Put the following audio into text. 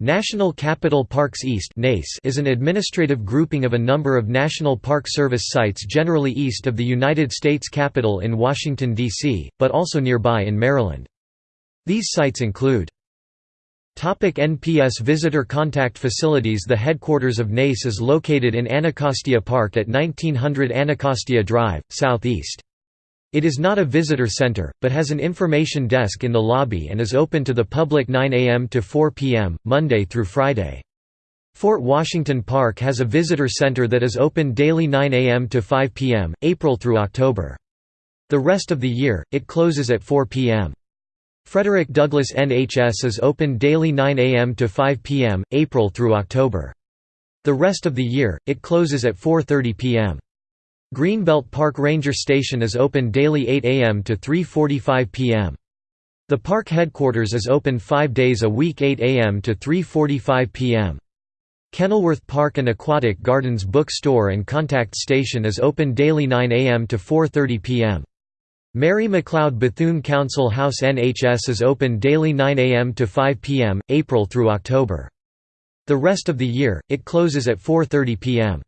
National Capital Parks East is an administrative grouping of a number of National Park Service sites generally east of the United States Capitol in Washington, D.C., but also nearby in Maryland. These sites include Topic NPS Visitor Contact Facilities The headquarters of NACE is located in Anacostia Park at 1900 Anacostia Drive, southeast. It is not a visitor center, but has an information desk in the lobby and is open to the public 9 a.m. to 4 p.m., Monday through Friday. Fort Washington Park has a visitor center that is open daily 9 a.m. to 5 p.m., April through October. The rest of the year, it closes at 4 p.m. Frederick Douglass NHS is open daily 9 a.m. to 5 p.m., April through October. The rest of the year, it closes at 4.30 p.m. Greenbelt Park Ranger Station is open daily 8 a.m. to 3.45 p.m. The park headquarters is open five days a week 8 a.m. to 3.45 p.m. Kenilworth Park and Aquatic Gardens Book Store and Contact Station is open daily 9 a.m. to 4.30 p.m. Mary McLeod Bethune Council House NHS is open daily 9 a.m. to 5 p.m., April through October. The rest of the year, it closes at 4.30 p.m.